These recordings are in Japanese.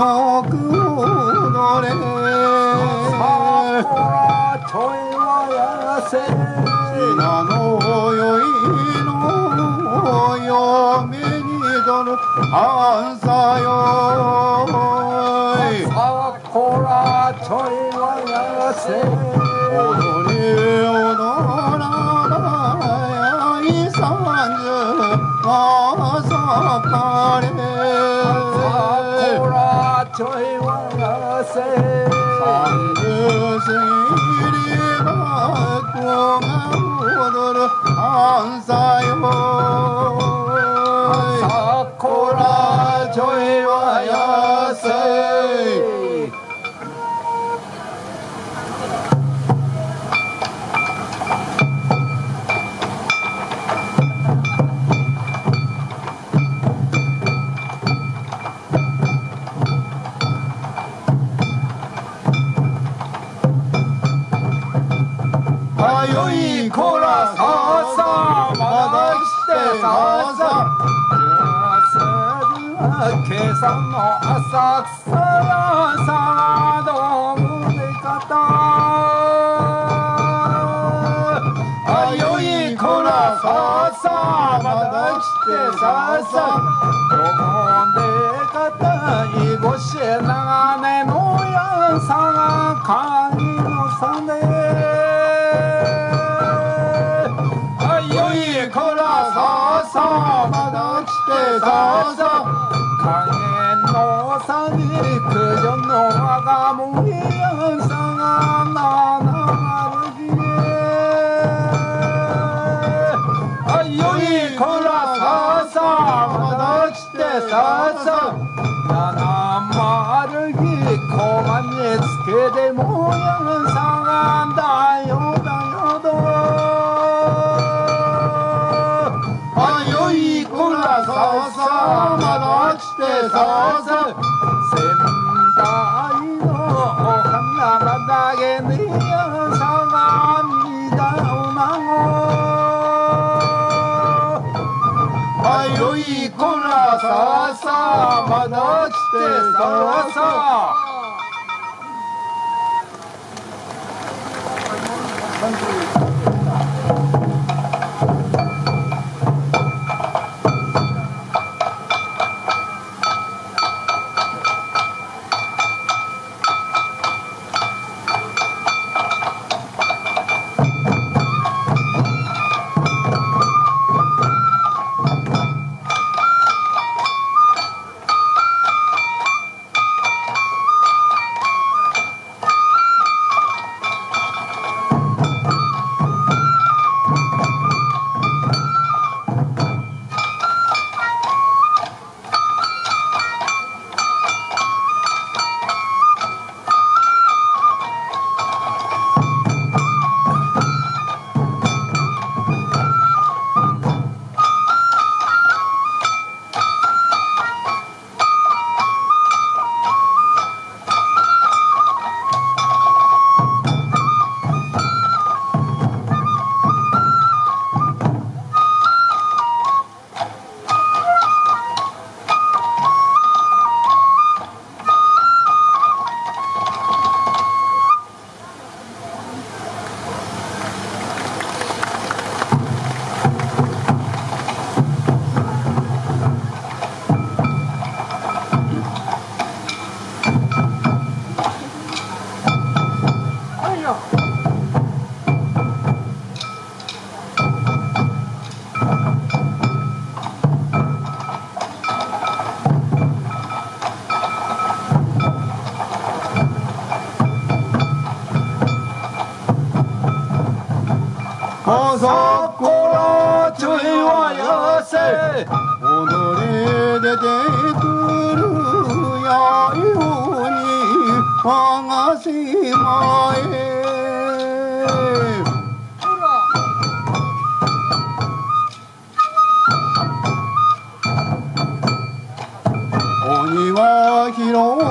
よく踊れ。桜ちょいはやせ。品のよいの嫁にとるあんさよ桜ちょいはやせ。踊り踊らない三十朝かれ桜ちょいはやせ三十過ぎりば子あよいこらさあさあまだ来てさあさあ今朝の浅草やさどうもでかたあよいこらさあさあまだ来てさあさあどうもでかたいごし長めのやさが鍵のさねささ影のさに九条の我がもやさがな。なるぎあよいこらささまだ来てささ七丸木小判につけてもやさがださまだ来てささ仙台のお花だけにやさがみだおなごあよいこらささまだ来てささあさこらちょいはやせ踊り出てくるやように我が島へ鬼は広げ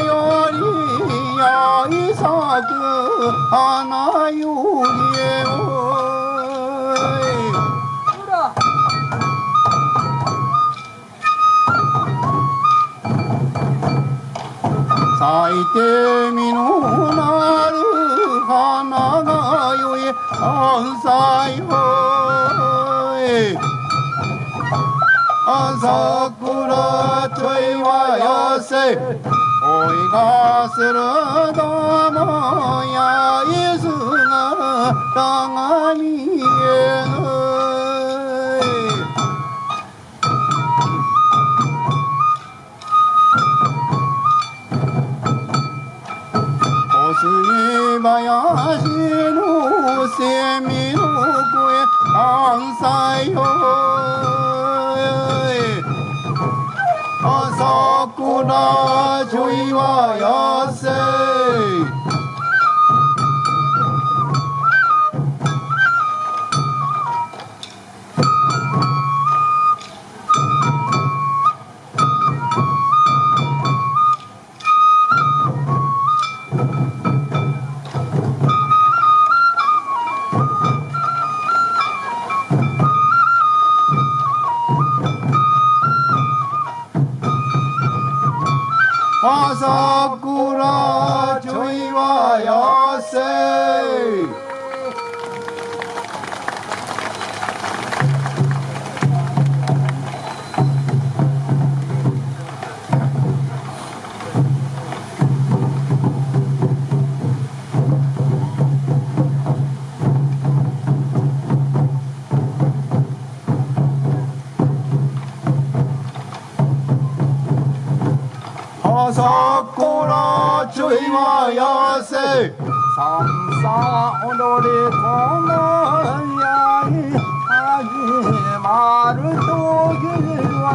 よりやい咲く花よりほら咲いて実のなる花がよえ山菜よ桜ちょいはよせ。おいがするどもやいすがたがみえぬ。お杉林のセミの声関西よちょいはや朝倉ちょいはやせ。はやせさんさ踊り子のやい始まる時は。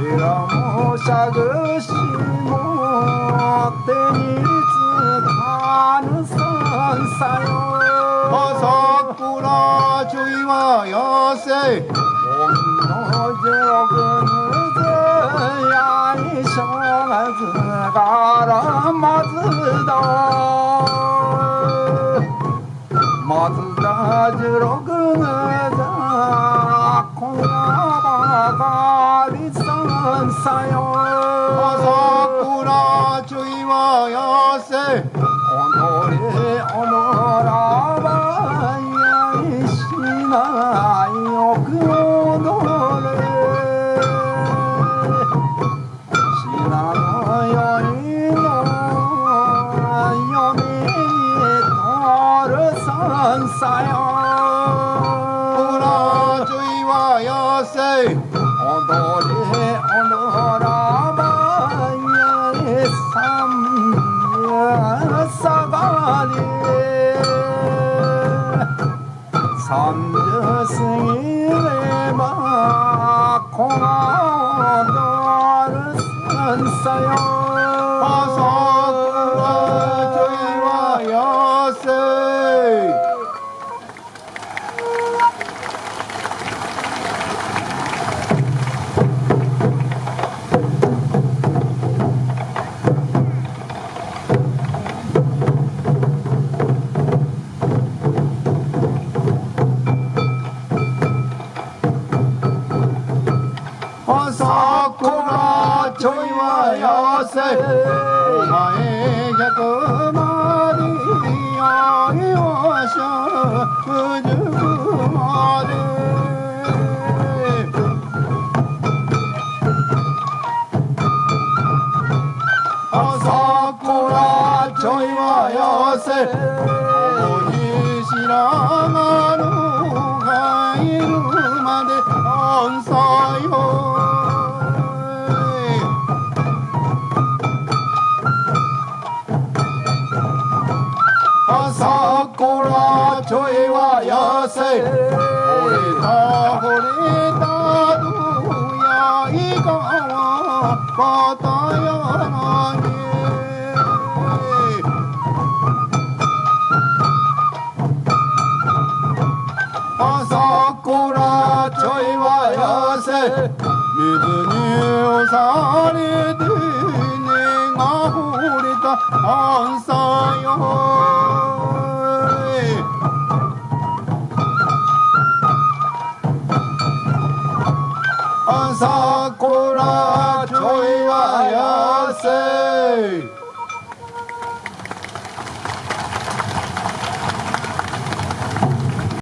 いやもしゃぐしも手につかぬさんさよ。朝倉ちょいはやせ松田松田十六だ今夜ばかりさんさよ。朝倉ちょいはやせ。踊れ踊らはやせ朝倉ちょいはやせ。お前百まで朝倉ちょいはやせ。おにしらがる入るまで安さよ朝倉ちょいはやせ惚れた惚れたどやいかはまたやなに朝倉ちょいはやせ水に押されて根が掘れた朝よ。桜ちょいはやせ